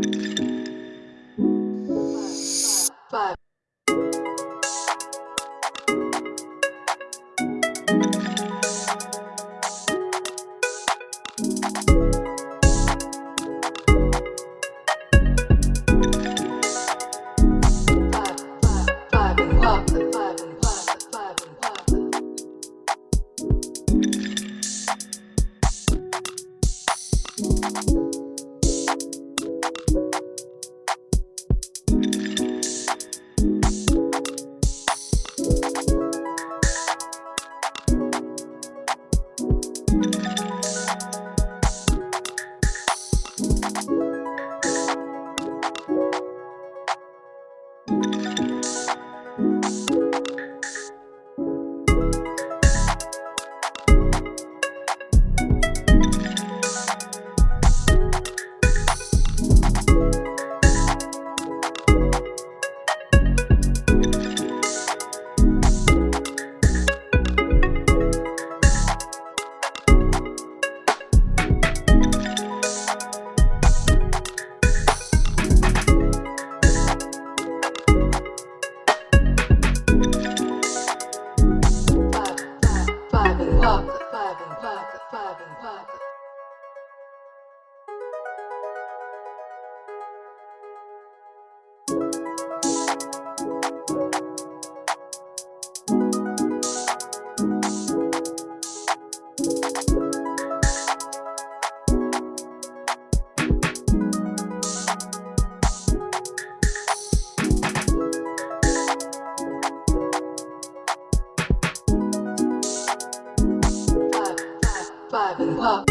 Five. Five. Five. 不怕